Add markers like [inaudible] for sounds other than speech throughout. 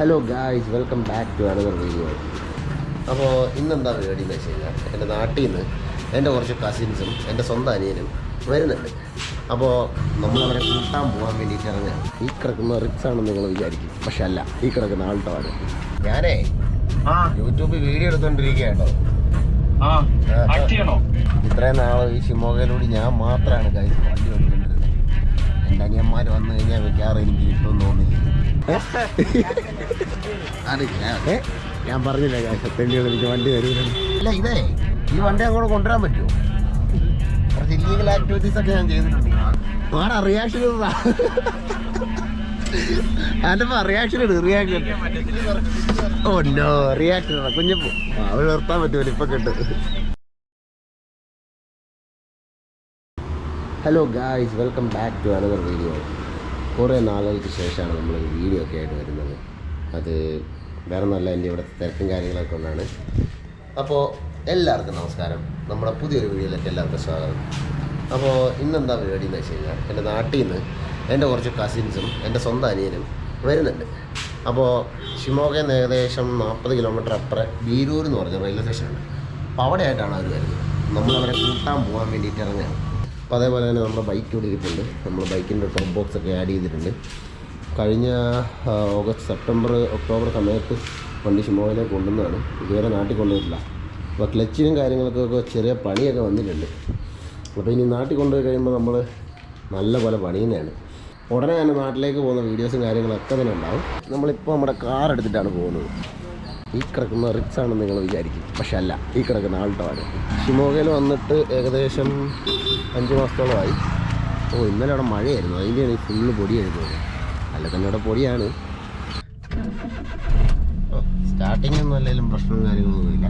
Hello guys welcome back to another video അപ്പോൾ ഇന്നെന്താ പരിപാടി എന്ന് വെച്ച് കഴിഞ്ഞാൽ എന്റെ നാട്ടിൽ നിന്ന് എന്റെ കുറച്ച് കസിൻസും എന്റെ സ്വന്തം അനിയനും വരുന്നുണ്ട്. അപ്പോൾ നമ്മളവരെ കൂട്ടാൻ പോകാൻ വേണ്ടിയിട്ട് ഇറങ്ങാം ഈ കിടക്കുന്ന റിക്സ് ആണെന്ന് നിങ്ങൾ വിചാരിക്കും. പക്ഷെ അല്ല ഈ കിടക്കുന്ന ആൾട്ടോ ആണ് ഞാനേ ആ. യൂട്യൂബിൽ വീഡിയോ കേട്ടോ. ചെയ്യണോ? ഇത്രയും നാളെ ഈ ഷിമോഗയിലൂടെ ഞാൻ മാത്രമാണ് ഗൈസ് വണ്ടി എന്റെ അനിയന്മാർ വന്നു കഴിഞ്ഞാൽ വെക്കാറ് എനിക്ക് കിട്ടുമെന്ന് തോന്നില്ല. ഞാൻ? ഞാൻ പറഞ്ഞില്ല ഗൈസ് തെണ്ടികൾ എനിക്ക് വണ്ടി തരൂല അല്ല ഇതേ ഈ വണ്ടി അങ്ങോട്ട് കൊണ്ടുവരാൻ പറ്റുമോ? കുറച്ച് ഇല്ലീഗൽ ആക്ടിവിറ്റീസ് ഒക്കെ ഞാൻ ചെയ്തിട്ടുണ്ട്. ആടാ റിയാക്ഷൻ അതിന്റെ റിയാക്ഷൻ ഇട് റിയാക്ഷൻ ഓ നോ റിയാക്ഷൻ കുഞ്ഞപ്പോ. അവൾ നിർത്താൻ പറ്റുമല്ലോ ഇപ്പൊ കിട്ടും. Hello guys welcome back to another video കുറേ നാളുകൾക്ക് ശേഷമാണ് നമ്മൾ വീഡിയോ ഒക്കെ ആയിട്ട് വരുന്നത്. അത് വേറെ നല്ല എന്റെ ഇവിടെ തിരക്കും കാര്യങ്ങളൊക്കെ കൊണ്ടാണ്. അപ്പോൾ എല്ലാവർക്കും നമസ്കാരം. നമ്മുടെ പുതിയൊരു വീഡിയോയിലേക്ക് എല്ലാവർക്കും സ്വാഗതം. അപ്പോൾ ഇന്നെന്താ പരിപാടി എന്ന് വെച്ച് കഴിഞ്ഞാൽ എന്റെ നാട്ടിൽ നിന്ന് എന്റെ കുറച്ച് കസിൻസും എന്റെ സ്വന്തം അനിയനും വരുന്നുണ്ട്. അപ്പോൾ ഷിമോഗയിൽ ഏകദേശം നാൽപ്പത് കിലോമീറ്റർ അപ്പുറം ബീരൂർ എന്ന് പറഞ്ഞ റെയിൽവേ സ്റ്റേഷനുണ്ട് അപ്പോൾ അവിടെയായിട്ടാണ് അവർ വരുന്നത്. നമ്മളവരെ കൂട്ടാൻ പോകാൻ വേണ്ടിയിട്ട് ഇറങ്ങുകയാണ്. അപ്പോൾ അതേപോലെ തന്നെ നമ്മുടെ ബൈക്ക് ഇവിടെ ഇരിപ്പുണ്ട്. നമ്മൾ ബൈക്കിന്റെ ടോപ്പ് ബോക്സ് ഒക്കെ ആഡ് ചെയ്തിട്ടുണ്ട്. കഴിഞ്ഞ ഓഗസ്റ്റ് സെപ്റ്റംബർ ഒക്ടോബർ സമയത്ത് വണ്ടി ഷിമോയിലേക്ക് കൊണ്ടുവന്നതാണ്. ഇതുവരെ നാട്ടിൽ കൊണ്ടുവരില്ല അപ്പോൾ ക്ലച്ചിനും കാര്യങ്ങൾക്കൊക്കെ ചെറിയ പണിയൊക്കെ വന്നിട്ടുണ്ട്. അപ്പോൾ ഇനി നാട്ടിൽ കൊണ്ടുപോയി കഴിയുമ്പോൾ നമ്മൾ നല്ല പോലെ പണിയുന്നതാണ്. ഉടനെ തന്നെ നാട്ടിലേക്ക് പോകുന്ന വീഡിയോസും കാര്യങ്ങളൊക്കെ തന്നെ ഉണ്ടാവും. നമ്മളിപ്പോൾ നമ്മുടെ കാർ എടുത്തിട്ടാണ് പോകുന്നത്. ഈ കിടക്കുന്ന റിക്സ് ആണെന്ന് നിങ്ങൾ വിചാരിക്കും. പക്ഷെ അല്ല ഈ കിടക്കുന്ന ആൾട്ടോ ഷിമോഗയിൽ വന്നിട്ട് ഏകദേശം അഞ്ച് മാസത്തോളമായി. ഓ ഇന്നലെ അവിടെ മഴയായിരുന്നു. അതിന്റെയാണ് ഈ ഫുള്ള് പൊടി എഴുതുന്നത് അല്ല തന്നെ അവിടെ പൊടിയാണ്. സ്റ്റാർട്ടിങ്ങൊന്നും അല്ലെങ്കിലും പ്രശ്നവും കാര്യങ്ങളൊന്നുമില്ല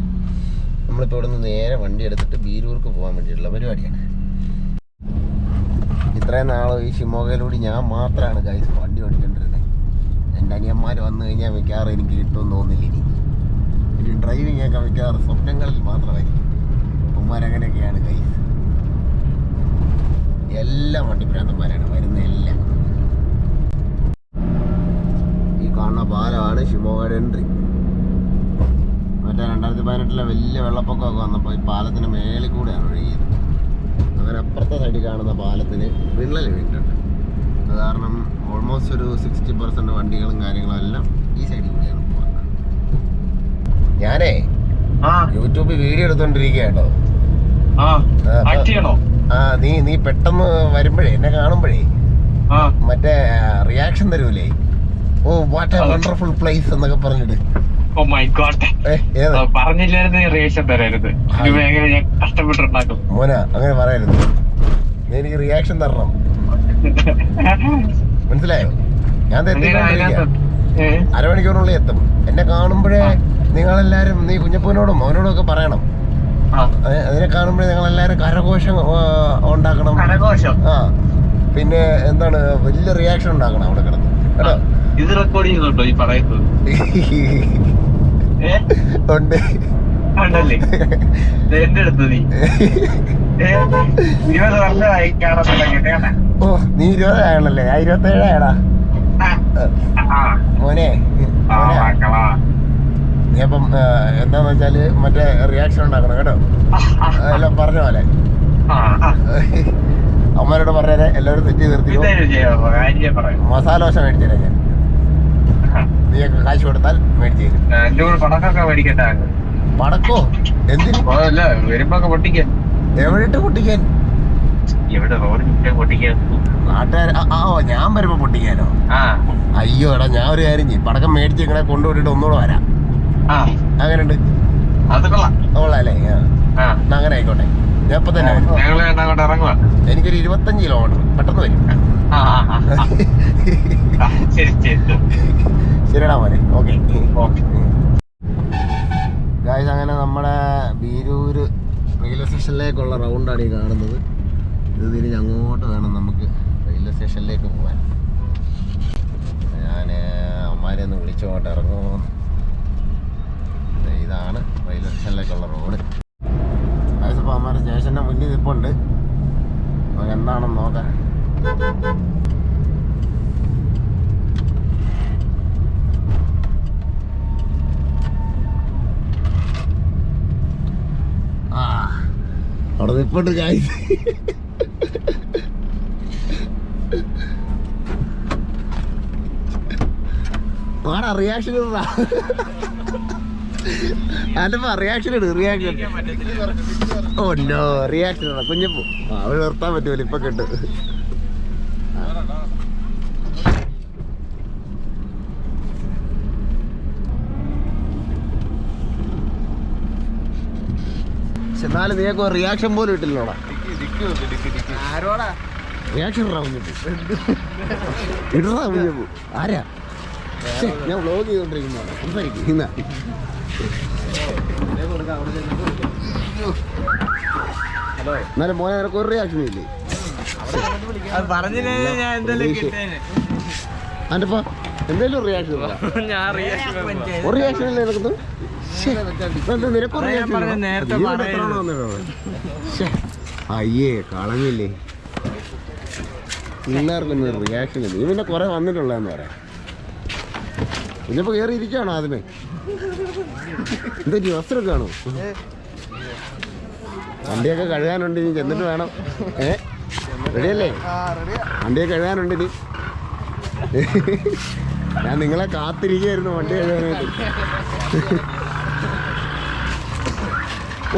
നമ്മളിപ്പോൾ ഇവിടെ നിന്ന് നേരെ വണ്ടി എടുത്തിട്ട് ബീരൂർക്ക് പോകാൻ വേണ്ടിയിട്ടുള്ള പരിപാടിയാണ്. ഇത്രയും നാളും ഈ ഷിമോഗയിലൂടെ ഞാൻ മാത്രമാണ് ഗൈസ് വണ്ടി ഓടിക്കേണ്ടിരുന്നത് എന്റെ അനിയന്മാർ വന്നു കഴിഞ്ഞാൽ മിക്കവാറും എനിക്ക് കിട്ടുമെന്ന് തോന്നില്ല ഇനി. ഇനി ഡ്രൈവിംഗ് ഒക്കെ മിക്കവാറ് സ്വപ്നങ്ങളിൽ മാത്രമായിരിക്കും. ഉമ്മാരങ്ങനെയൊക്കെയാണ് കൈസ് എല്ലാ വണ്ടിപ്രാന്തന്മാരാണ് വരുന്ന എല്ലാം ഈ കാണുന്ന പാലമാണ് ഷിമോഗയുടെ എൻട്രി മറ്റേ രണ്ടായിരത്തി പതിനെട്ടിലെ വലിയ വെള്ളപ്പൊക്കമൊക്കെ വന്നപ്പോൾ ഈ പാലത്തിന് മേളിൽ കൂടെയാണ് ഒഴുകിയത്. അങ്ങനെ അപ്പുറത്തെ സൈഡിൽ കാണുന്ന പാലത്തിന് വിള്ളൽ വീണിട്ടുണ്ട്. അത് കാരണം ഓൾമോസ്റ്റ് ഒരു സിക്സ്റ്റി പെർസെന്റ് വണ്ടികളും കാര്യങ്ങളും എല്ലാം ഈ സൈഡിൽ കൂടെയാണ് ഞാനേ യൂട്യൂബിൽ വീഡിയോ എടുത്തോണ്ടിരിക്കണോ ആ നീ നീ പെട്ടെന്ന് വരുമ്പോഴേ എന്നെ കാണുമ്പോഴേ മറ്റേ റിയാക്ഷൻ തരൂലേ? Oh what a wonderful place എന്നൊക്കെ പറഞ്ഞിട്ട്. ഓ മൈ ഗോഡ് പറഞ്ഞില്ലായിരുന്നു റിയാക്ഷൻ തരരുത് ഇത് ഭയങ്കര ഞാൻ കഷ്ടപ്പെട്ടുണ്ടാക്കും മോന അങ്ങനെ പറയരുത് നീ എനിക്ക് റിയാക്ഷൻ തരണം. [laughs] മനസ്സിലായോ? ഞാൻ? അരമണിക്കൂറിനുള്ളിൽ എത്തും. എന്നെ കാണുമ്പോഴേ നിങ്ങളെല്ലാരും നീ കുഞ്ഞപ്പൂനോടും ഒക്കെ പറയണം. അതിനെ കാണുമ്പോഴേ നിങ്ങളെല്ലാരും കരഘോഷം ഉണ്ടാക്കണം. കരഘോഷം? ആ. പിന്നെ എന്താണ് വലിയ റിയാക്ഷൻ ഉണ്ടാക്കണം അവിടെ കിടന്ന്. കേട്ടോ? ഇത് റെക്കോർഡ് ചെയ്യുന്നുണ്ടോ ഈ പറയുന്നത്? [laughs] ഉണ്ട്. ഉണ്ടല്ലേ ഇത് എന്റെ അടുത്ത് നീ? [laughs] ഇരുപത് വർഷമായി ഓ നീ ഇരുപതായാണല്ലേ? ഞാൻ ഇരുപത്തേഴായടാ. മോനെ മോനെ. നീ അപ്പം ആ, എന്താന്ന് വെച്ചാൽ മറ്റേ റിയാക്ഷൻ ഉണ്ടാക്കണം കേട്ടോ. എല്ലാം പറഞ്ഞ പോലെ. അമ്മരോട് പറഞ്ഞേരെ എല്ലാവരും തെറ്റി നിർത്തിയോ മസാല ദോശ മേടിച്ചു ഞാൻ. നീയൊക്കെ കാശ് കൊടുത്താൽ മേടിച്ചു തരും. പടക്കൊക്കെ മേടിക്കട്ടെ? പടക്കോ? എന്തിന്? വരുമ്പോ പൊട്ടിക്കാൻ. നാട്ടുകാർ ആ ഞാൻ വരുമ്പോ പൊട്ടിക്കാനോ? അയ്യോ എടാ ഞാൻ ഒരു കാര്യം ചെയ്യും. പടക്കം മേടിച്ച് ഇങ്ങനെ കൊണ്ടുപോയിട്ട് ഒന്നുകൂടെ വരാം. അങ്ങനെയുണ്ട്. കൊള്ളാല്ലേ അങ്ങനെ ആയിക്കോട്ടെ. ഞാൻ ഇപ്പൊ തന്നെ എനിക്കൊരു ഇരുപത്തഞ്ച് കിലോമീറ്റർ പെട്ടെന്ന് വരും. ശരിടാ മോനെ. ഓക്കെ. ഗായ്സ് അങ്ങനെ നമ്മുടെ ബീരൂർ റെയിൽവേ സ്റ്റേഷനിലേക്കുള്ള റൗണ്ടാണ് ഈ കാണുന്നത്. ഇത് തിരിഞ്ഞ് അങ്ങോട്ട് വേണം നമുക്ക് റെയിൽവേ സ്റ്റേഷനിലേക്ക് പോകാൻ. ഞാൻ അമ്മമാരെ ഒന്ന് വിളിച്ചോട്ട് ഇറങ്ങുമോ ഇതാണ് റെയിൽവേ സ്റ്റേഷനിലേക്കുള്ള റോഡ്. അപ്പോൾ അമ്മ സ്റ്റേഷന്റെ മുന്നിൽ നിൽപ്പുണ്ട്. നമുക്ക് എന്താണെന്ന് നോക്കാം. അവിടെ നിൽപ്പുണ്ട് കാര്യം റിയാക്ഷൻ റിയാക്ഷൻ അതിപ്പോ റിയാക്ഷൻ ഇട് റിയാക്ഷൻ ഓ നോ റിയാക്ഷൻ ഇടാ കുഞ്ഞപ്പോ അവൾ നിർത്താൻ പറ്റുമല്ലോ ഇപ്പൊ കിട്ടും. എന്നാലും നീയൊക്കെ റിയാക്ഷൻ പോലും ഇട്ടില്ലോടാ. ആരോടാ? റിയാക്ഷൻ ഇടാ കുഞ്ഞപ്പൂ ആരാ? ഞാൻ വ്ലോഗ് ചെയ്തോണ്ടിരിക്കുന്നതാണ് സംസാരിക്കും എന്നാലും മോനെ നിനക്ക് ഒരു റിയാക്ഷൻ ഇല്ലേ? പറഞ്ഞില്ലേ ഞാൻ എന്തെങ്കിലും എന്തെങ്കിലും റിയാക്ഷൻ റിയാക്ഷൻ ഒരു റിയാക്ഷൻ അല്ലേ നിനക്ക്. അയ്യേ കളഞ്ഞില്ലേ? പിള്ളേർക്കൊന്നും റിയാക്ഷൻ നീ പിന്നെ കുറെ വന്നിട്ടുള്ളതെന്ന് പറയാം. ഇന്നിപ്പോ കയറി ഇരിക്കുകയാണോ ആദ്യമേ? എന്താ വസ്ത്രമൊക്കെ ആണോ? വണ്ടിയൊക്കെ കഴുകാനുണ്ട് ഇനി ചെന്നിട്ട് വേണം. ഏ? റെഡിയല്ലേ? വണ്ടിയൊക്കെ കഴുകാനുണ്ട് ഇനി. ഞാൻ നിങ്ങളെ കാത്തിരിക്കുകയായിരുന്നു വണ്ടി കഴുകാനായിട്ട്.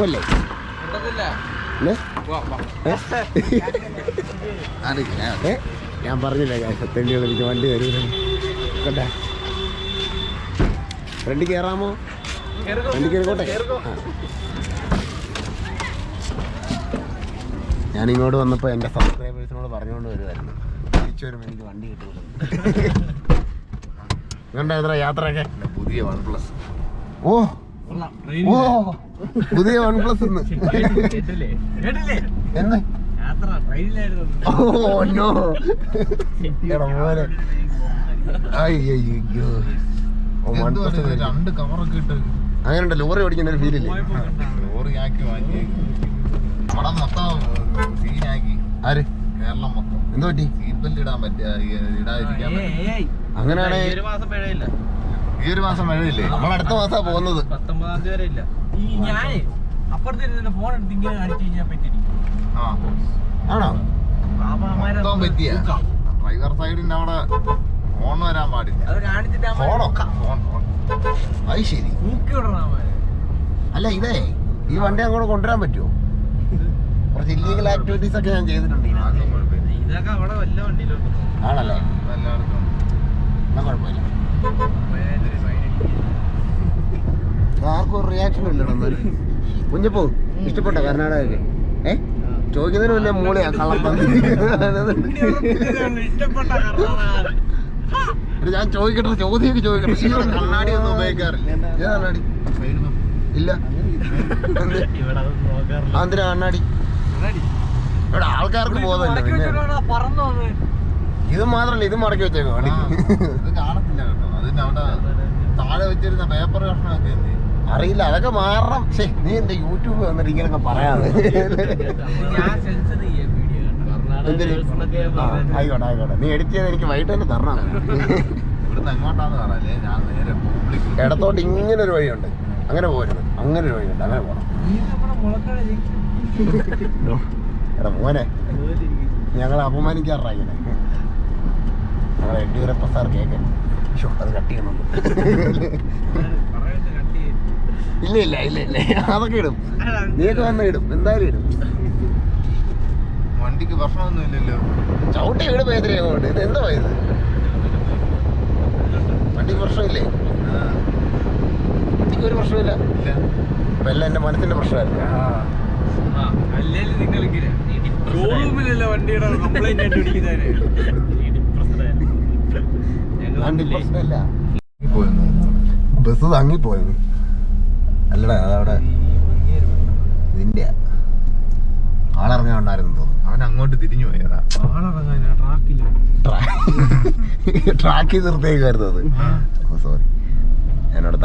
അല്ലേ? ഞാൻ പറഞ്ഞില്ല തെണ്ടികൾ എനിക്ക് വണ്ടി തരൂല കണ്ടാ? ഫ്രണ്ടിൽ കയറാമോ വണ്ടി കയറിക്കോട്ടെ ഞാൻ ഇങ്ങോട്ട് വന്നപ്പോൾ എന്റെ സബ്സ്ക്രൈബേഴ്സിനോട് പറഞ്ഞുകൊണ്ട് വരുമായിരുന്നു തിരിച്ചു വരുമ്പോൾ എനിക്ക് വണ്ടി കണ്ട എത്ര യാത്രയൊക്കെ? പുതിയ വൺ പ്ലസ് ഓ ഓ. പുതിയ വൺ പ്ലസ് കേട്ടില്ലേ? കേട്ടില്ലേ? എന്ന്? ഓ നോ അയ്യോ രണ്ട് കവറൊക്കെ ഇട്ട് അങ്ങനെയുണ്ട് ലോറി ഓടിക്കുന്ന ഒരു ഫീലില്ലേ ലോറി ആക്കി വാങ്ങി അവിടെ മൊത്തം സീനാക്കി ആര്? കേരളം മൊത്തം. എന്ത് പറ്റി? സീറ്റ് ബെൽറ്റ് ഇടാൻ പറ്റിയ ഇടാതിരിക്കാൻ അങ്ങനെയാണെങ്കിൽ ഒരു മാസം ഈ ഒരു മാസം മഴയില്ലേ നമ്മൾ അടുത്ത മാസാ പോകുന്നത്. പത്തൊമ്പതാം തീയതി വരെ ഇല്ല. ഈ ഞാനേ അപ്പുറത്തെ ഫോൺ എടുത്ത് ഇങ്ങനെ അടിച്ചു കഴിഞ്ഞാൽ പറ്റിയിരിക്കും. ആ. ആണോ? മൊത്തം പറ്റിയ. ഡ്രൈവർ സൈഡിന്റെ അവിടെ ഫോൺ വരാൻ പാടില്ല. അത് ശരി. അല്ല ഇതേ ഈ വണ്ടി അങ്ങോട്ട് കൊണ്ടുവരാൻ പറ്റുമോ? കുറച്ച് ഇല്ലീഗൽ ആക്ടിവിറ്റീസ് ഒക്കെ ഞാൻ ചെയ്തിട്ടുണ്ട് ആണല്ലേ? എന്നാ കുഴപ്പമില്ല. ആർക്കും ഒരു റിയാക്ഷൻ ഇല്ലടാ കുഞ്ഞപ്പോ ഇഷ്ടപ്പെട്ട കർണാടക ഏ? ചോദിക്കുന്നതിന് വലിയ മൂളയാ കള്ളം ഇഷ്ടപ്പെട്ട കർണാടക ഞാൻ ചോദിക്കട്ടെ ചോദ്യമൊക്കെ ചോദിക്കട്ടെ. ഈ കണ്ണാടി ഒന്നും ഉപയോഗിക്കാറില്ല. ഏതാ കണ്ണാടി. ഇല്ല. എന്തിനാ കണ്ണാടി? ഇവിടെ ആൾക്കാർക്ക് ബോധമില്ല പിന്നെ. പറന്നു വന്ന്. ഇത് മാത്രല്ല ഇത് മടക്കി വെച്ചേക്കോ ഇത് കാണത്തില്ല കേട്ടോ. അതിന്റെ അവിടെ താഴെ വെച്ചിരുന്ന പേപ്പർ കഷ്ണമൊക്കെ എന്ത് അറിയില്ല അതൊക്കെ മാറണം. നീ എന്റെ യൂട്യൂബ് വന്നിട്ട് ഇങ്ങനൊക്കെ പറയാതെ ഞാൻ സെൻസർ ചെയ്യാം വീഡിയോ എന്തിന്? ആ, ആയിക്കോട്ടെ ആയിക്കോട്ടെ. നീ എഡിറ്റ് ചെയ്ത് എനിക്ക് വൈകിട്ട് തന്നെ തരണം. ഇടത്തോട്ട് ഇങ്ങനെ ഒരു വഴിയുണ്ട്. അങ്ങനെ പോരുത്. അങ്ങനെ ഒരു വഴിയുണ്ട് അങ്ങനെ പോകണം എടാ മോനെ. ഞങ്ങളെ അപമാനിക്കാറായി ഇങ്ങനെ ഞങ്ങളെ യെഡ്യൂരപ്പ സാർ കേൾക്കാൻ അത് കട്ട് ചെയ്യണമല്ലോ ഇല്ല ഇല്ല ഇല്ല ഇല്ല. അതൊക്കെ ഇടും. നീയൊക്കെ വന്ന് ഇടും. എന്തായാലും ഇടും. വണ്ടിക്ക് ഭക്ഷണമൊന്നും ഇല്ലല്ലോ ചവിട്ടി ഇവിടെ അങ്ങോട്ട് ഇത് എന്താ ഇത്? വണ്ടിക്ക് പ്രശ്നമില്ലേ? വണ്ടിക്ക് ഒരു പ്രശ്നമില്ല. ഇല്ല. എല്ലാം എന്റെ മനസ്സിന്റെ പ്രശ്നമായിരുന്നു ബസ് നിങ്ങൾ പോയത് വണ്ടിയുടെ കംപ്ലൈന്റ് ആയിട്ട് പിടിക്കുന്നതിന് വണ്ടി പ്രശ്നമില്ല. പോയെന്ന്? ബസ് തങ്ങിപ്പോയത്. അല്ലടാ അതവിടെ ഇതിന്റെ ആളിറങ്ങാണ്ടായിരുന്നു തോന്നുന്നു. അവൻ അങ്ങോട്ട് തിരിഞ്ഞു പോയതാ [laughs] ട്രാക്കിൽ നിർത്തിയേക്കായിരുന്നു അത്. ഓ സോറി എന്നോട്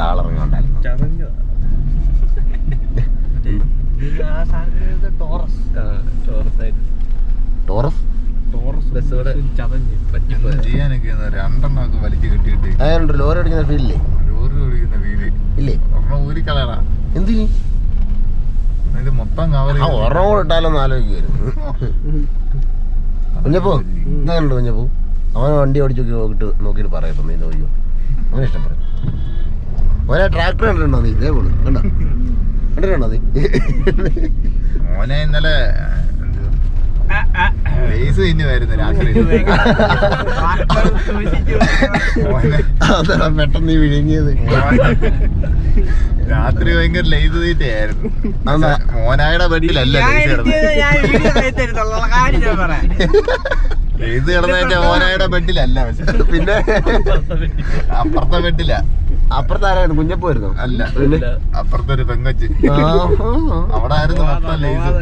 സാധനത്തിന് ടോറസ്. ലോറി അടിക്കുന്ന ഫീലില്ലേ? ലോറി ഓടിക്കുന്ന വീൽ ഇല്ലേ? ഒരെണ്ണം ഊരിക്കളയടാ എന്തിന്? ഇത് മൊത്തം കവർ ആ ഒരെണ്ണം കൂടെ ഇട്ടാലൊന്ന് ആലോചിക്കുമായിരുന്നു കുഞ്ഞപ്പൂ എന്താ കുഞ്ഞപ്പൂ? അവൻ വണ്ടി ഓടിച്ചു നോക്കിട്ട് നോക്കിട്ട് പറയട്ടോ നീ നോക്കിയോ അവനെ ഇഷ്ടപ്പെടും ഒരേ ട്രാക്ടർ കണ്ടിട്ടുണ്ടോ നീ? ഇതേ പോലും കണ്ടോ? കണ്ടിട്ടുണ്ടോ നീ? മോനെ ഇന്നലെ ലേസ് തിന്നു വരുന്നു രാത്രി [laughs] അതാണ് പെട്ടെന്ന് നീ വിഴുങ്ങിയത്. രാത്രി ഭയങ്കര ലൈറ്റ് തീറ്റയായിരുന്നു? മോനായുടെ ബെഡിലല്ല ലേസ് മോനായുടെ ബെഡിലല്ല പക്ഷെ. പിന്നെ അപ്പുറത്തെ ബെഡില. അപ്പുറത്ത് ആരായിരുന്നു? കുഞ്ഞപ്പായിരുന്നു അല്ല. പിന്നെ? അപ്പുറത്തെ ഒരു പെങ്കൊച്ച്. ആഹാ. അവിടെ ആയിരുന്നു മൊത്തം ലൈസ്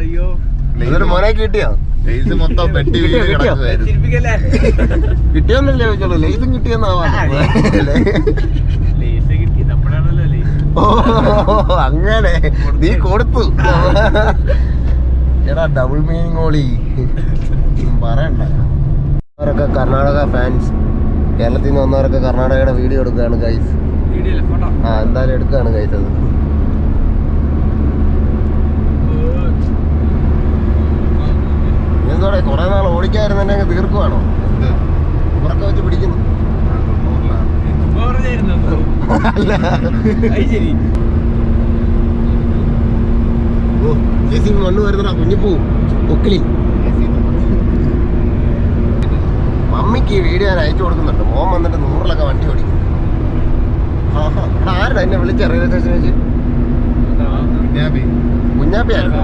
എന്നിട്ട് മോനെ കിട്ടിയോ? ലൈസ് മൊത്തം ബെഡ് വീട്? കിടക്കുമായിരുന്നു കിട്ടിയോന്നല്ലേ ചോദിച്ചോളൂ. ലൈസും കിട്ടിയെന്നാവാ ഓ അങ്ങനെ. നീ കൊടുത്തു. എടാ ഡബിൾ മീനിങ് ഓളി. പറയണ്ട. അവരൊക്കെ കർണാടക ഫാൻസ് കേരളത്തിൽ നിന്ന് വന്നവരൊക്കെ കർണാടകയുടെ വീഡിയോ എടുക്കുകയാണ് ഗൈസ് ആ എന്തായാലും എടുക്കുകയാണ് ഗൈസ് അത്. എന്തോടെ കുറെ നാൾ ഓടിക്കായിരുന്നെ തീർക്കുവാണോ? ഉറക്കം വെച്ച് പിടിക്കുന്നു. അല്ല. ഓ ജെ സി മണ്ണ് വരുന്നടാ കുഞ്ഞിപ്പൂ പൊക്കിലി മമ്മിക്ക് വീഡിയോ ഞാൻ അയച്ചു കൊടുക്കുന്നുണ്ട്. മോൻ വന്നിട്ട് നൂറിലൊക്കെ വണ്ടി ഓടിക്കും. ആഹാ. ആരുടെ എന്നെ വിളിച്ച റെയിൽവേ സ്റ്റേഷൻ വെച്ച്? കുഞ്ഞാപ്പിയായിരുന്നു.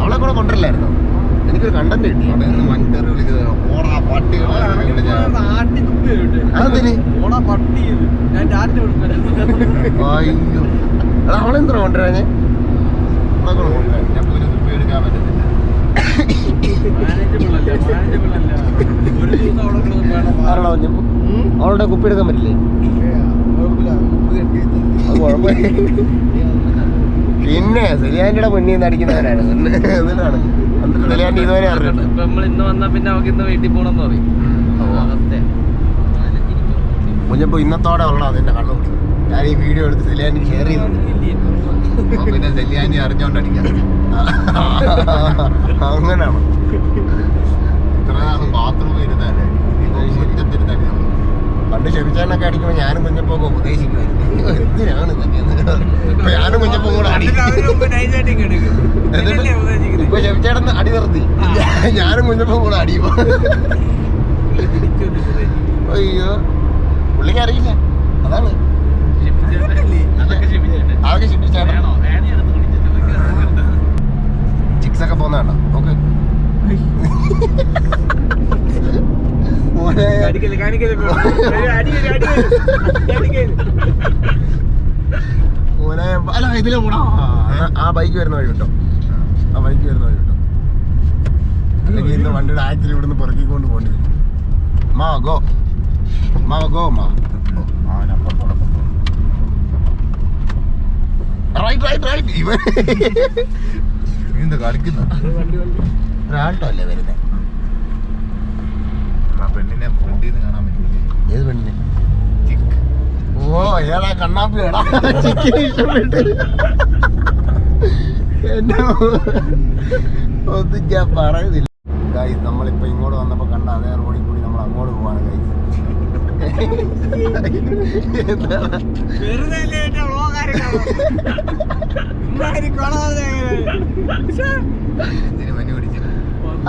അവളെ കൂടെ കൊണ്ടുവരില്ലായിരുന്നോ? എനിക്കൊരു കണ്ടന്റ് കിട്ടി. ഓടാ അയ്യോ. അവളെന്താ കൊണ്ടുവരാഞ്ഞേ അവളെ കൂടെ കൊണ്ടുവരാൻ ഞാൻ പോലും തുപ്പി എടുക്കാൻ അവളുടെ കുപ്പി എടുക്കാൻ പറ്റില്ലേ? പിന്നെ സെലിയാന്റെ മുന്നിൽ നിന്ന് അടിക്കുന്നവരാണ്. [laughs] എന്നിട്ടാണ് ഇതുവരെ ഇപ്പൊ നമ്മൾ ഇന്ന് വന്നാ പിന്നെ ഇന്ന് വീട്ടിൽ പോണെന്ന് പറയും. അവസ്ഥ കുഞ്ഞപ്പോ ഇന്നത്തോടെ ഉള്ള അതിന്റെ കണ്ണു പിടി ഞാൻ ഈ വീഡിയോ എടുത്ത് സെലിയാനി ഷെയർ ചെയ്തു. പിന്നെ സെല്ലിയാനി അറിഞ്ഞോണ്ട് അടിക്കാം [laughs] അങ്ങനെയാണ്. ഇത്ര നാളും ബാത്റൂമിൽ നമ്മൾ ക്ഷമിച്ചാനൊക്കെ അടിക്കുമ്പോൾ ഞാനും കുഞ്ഞപ്പൊക്കെ ഉപദേശിക്കുമായിരുന്നു എന്തിനാണ് ഇതൊക്കെ. ഇപ്പൊ ഞാനും മുഞ്ഞപ്പൊ കൂടെ അടി എന്നിട്ട് ഇപ്പൊ ക്ഷമിച്ചേട്ടൻ അടി നിർത്തി. ഞാനും മുഞ്ഞപ്പൊ കൂടെ അടിയും അയ്യോ പുള്ളിക്ക് അറിയില്ല. അതാണ്. അതൊക്കെ കുടിച്ചിട്ട് ചിക്സ് ഒക്കെ പോകുന്നതാണോ നോക്ക്. മോനെ. മോനെ അല്ല ഇതിലെ കൂടാ ആ ബൈക്ക് വരുന്ന വഴി കിട്ടോ ആ ബൈക്ക് വരുന്ന വഴി കിട്ടോ അല്ലെങ്കിൽ ഇന്ന് വണ്ടിയുടെ ആക്സിൽ ഇവിടുന്ന് പെറുക്കിക്കൊണ്ട് പോകേണ്ടി വരും. മാ ഗോ മാ ഗോ മാ. റൈറ്റ് റൈറ്റ് റൈറ്റ് ഇവൻ കളിക്കുന്ന. ഒരാൾട്ടോ അല്ലേ വരുന്നത് ആ പെണ്ണിനെ ഫ്രണ്ടിൽ നിന്ന് കാണാൻ പറ്റില്ലേ? ഏത് പെണ്ണിന്? ഓ ഏടാ കണ്ണാപ്പി എടാ ചിക്കൻ ഇഷ്ടപ്പെട്ട്. എന്നെ ഒന്നും ഞാൻ പറയുന്നില്ല. ഗൈസ് നമ്മളിപ്പോ ഇങ്ങോട്ട് വന്നപ്പോ കണ്ട അതേ റോഡിൽ കൂടി നമ്മൾ അങ്ങോട്ട് പോവാണ് ഗൈസ്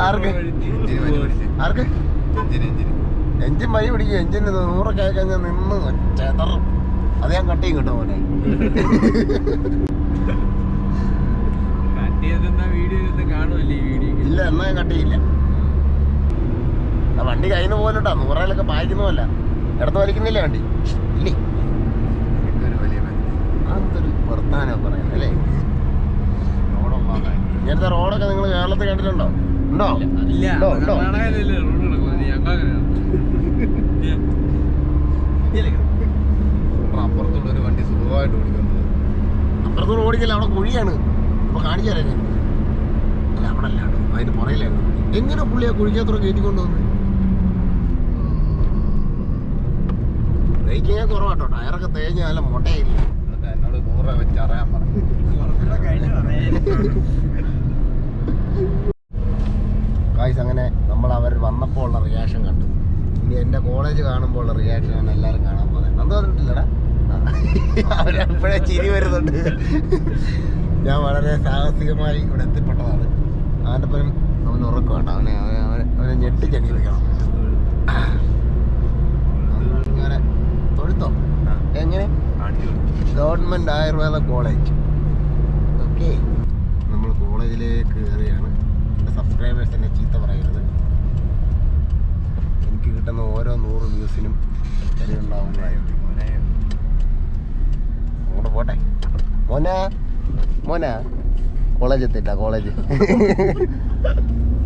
ആർക്ക്? ആർക്ക്? എഞ്ചിൻ മൈ പിടിക്കും. എഞ്ചിന് നൂറൊക്കെ ആയി കഴിഞ്ഞാൽ നിന്ന് ചെതറും. അത് ഞാൻ കട്ട് ചെയ്യും കേട്ടോ മോനെ. ഇല്ല എന്നാ ഞാൻ കട്ട് ചെയ്യില്ല. ആ വണ്ടി കയ്യിൽ പോലുണ്ടാ നൂറയിലൊക്കെ പായിക്കുന്നതല്ല. ഇടത്ത് വലിക്കുന്നില്ല വണ്ടി? ഇല്ലേ? അതൊരു വർത്താനം പറയുന്നത് അല്ലേ? ഇങ്ങനത്തെ റോഡൊക്കെ നിങ്ങൾ കേരളത്തിൽ കണ്ടിട്ടുണ്ടോ? ഉണ്ടോ? ഉണ്ടോ? ഉണ്ടോ? ഞങ്ങൾ അപ്പുറത്തുള്ള ഒരു വണ്ടി സുഖമായിട്ട് ഓടിക്കുന്നത് അപ്പുറത്തോട് ഓടിക്കല്ല അവിടെ കുഴിയാണ്. അപ്പൊ കാണിച്ചു തരാം ഞാൻ അല്ല അവിടെ അല്ല. കേട്ടോ അതിന് പുറയിലായിരുന്നു എങ്ങനെ പുള്ളിയെ കുഴിക്കത്ര കയറ്റിക്കൊണ്ട് വന്നു ബ്രേക്കിങ് കുറവാട്ടോ. ടയറൊക്കെ തേഞ്ഞ് നല്ല മുട്ടയില്ല എന്നോട് നൂറ് രൂപ വെച്ച് അറിയാൻ പറഞ്ഞു. ഗായ്സ് [laughs] അങ്ങനെ നമ്മൾ അവർ വന്നപ്പോൾ ഉള്ള റിയാക്ഷൻ കണ്ടു. ഇനി എന്റെ കോളേജ് കാണുമ്പോൾ ഉള്ള റിയാക്ഷനാണ് എല്ലാവരും കാണാൻ പോകുന്നത്. എന്താ പറഞ്ഞിട്ടില്ലടാ? അവരപ്പോഴേ ചിരി വരുന്നുണ്ട്. ഞാൻ വളരെ സാഹസികമായി ഇവിടെ എത്തിപ്പെട്ടതാണ്. അവന്റെ പരം അവൻ ഉറക്കമാണ് അവനെ അവനെ അവനെ ഞെട്ടിച്ചെണി വെക്കണം അങ്ങനെ തൊഴുത്തോ? എങ്ങനെ? Government Ayurveda college. ഓക്കെ. നമ്മൾ കോളേജിലേക്ക് കയറിയാണ് സബ്സ്ക്രൈബേഴ്സ് എന്നെ ചീത്ത പറയരുത്. എനിക്ക് കിട്ടുന്ന ഓരോ നൂറ് വ്യൂസിനും അങ്ങോട്ട് പോട്ടെ. മോന. മോന. കോളേജ് എത്തില്ല കോളേജ്.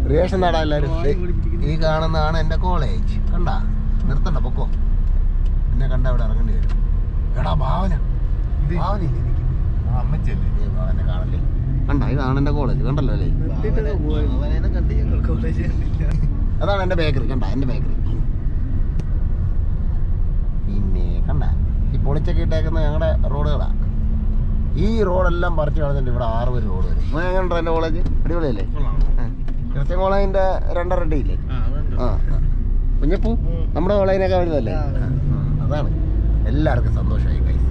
റിയേഷൻ നാടാ എല്ലാവരും ഈ കാണുന്നതാണ് എന്റെ കോളേജ്. കണ്ട? നിർത്തണ്ട പൊക്കോ. എന്നെ കണ്ട അവിടെ ഇറങ്ങേണ്ടി വരും. എടാ ഭാവന. ഭാവന അമ്മച്ചല്ലേ ഭാവനെ കാണല്ലേ? കണ്ട ഇതാണ് എന്റെ കോളേജ്. കണ്ടല്ലോ അല്ലേ? [laughs] അതാണ് എന്റെ ബേക്കറി. കണ്ട എന്റെ ബേക്കറി പിന്നെ കണ്ട? ഈ പൊളിച്ചൊക്കെ ഇട്ടേക്കുന്ന ഞങ്ങളുടെ റോഡുകളാണ് ഈ റോഡെല്ലാം പറിച്ചു കളഞ്ഞിട്ട് ഇവിടെ ആറ് പേര് റോഡ് വരും. നിങ്ങൾ എങ്ങനെയുണ്ടോ എന്റെ കോളേജ് അടിപൊളിയല്ലേ? ക്രിസ്ത്യൻ കോളേജിന്റെ രണ്ടര അടി ഇല്ലേ? ആ കുഞ്ഞപ്പൂ നമ്മുടെ കോളേജിനൊക്കെ വരുന്നതല്ലേ അതാണ്. എല്ലാവർക്കും സന്തോഷമായി ഗൈസ്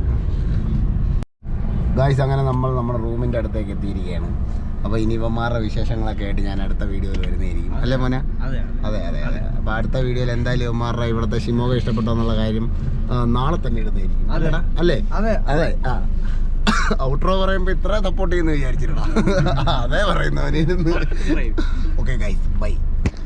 ഗൈസ് അങ്ങനെ നമ്മൾ നമ്മുടെ റൂമിന്റെ അടുത്തേക്ക് എത്തിയിരിക്കുകയാണ്. അപ്പോൾ ഇനി ഇവന്മാരുടെ വിശേഷങ്ങളൊക്കെ ആയിട്ട് ഞാൻ അടുത്ത വീഡിയോയിൽ വരുന്നതായിരിക്കും. അല്ലേ മോനെ? അതെ അതെ. അതെ അപ്പൊ അപ്പോൾ അടുത്ത വീഡിയോയിൽ എന്തായാലും ഇവന്മാരുടെ ഇവിടുത്തെ ഷിമോഗ ഇഷ്ടപ്പെട്ടോ എന്നുള്ള കാര്യം നാളെ തന്നെ ഇടുന്നതായിരിക്കും. അല്ലെ? അല്ലേടാ? അല്ലേ? അതെ. അതെ ആ. ഔട്രോ പറയുമ്പോൾ ഇത്ര സപ്പോർട്ട് ചെയ്യുന്നു വിചാരിച്ചിട്ടാ. [laughs] അതെ പറയുന്നവനിരുന്ന് ഓക്കെ ഗൈസ് ബൈ